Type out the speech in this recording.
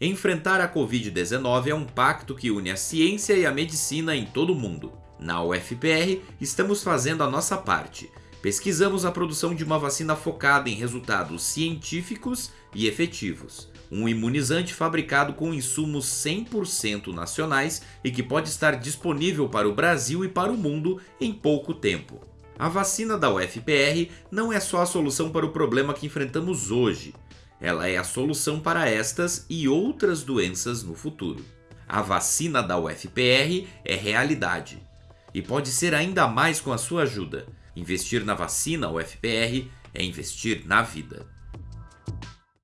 Enfrentar a Covid-19 é um pacto que une a ciência e a medicina em todo o mundo. Na UFPR, estamos fazendo a nossa parte. Pesquisamos a produção de uma vacina focada em resultados científicos e efetivos. Um imunizante fabricado com insumos 100% nacionais e que pode estar disponível para o Brasil e para o mundo em pouco tempo. A vacina da UFPR não é só a solução para o problema que enfrentamos hoje, ela é a solução para estas e outras doenças no futuro. A vacina da UFPR é realidade e pode ser ainda mais com a sua ajuda. Investir na vacina UFPR é investir na vida.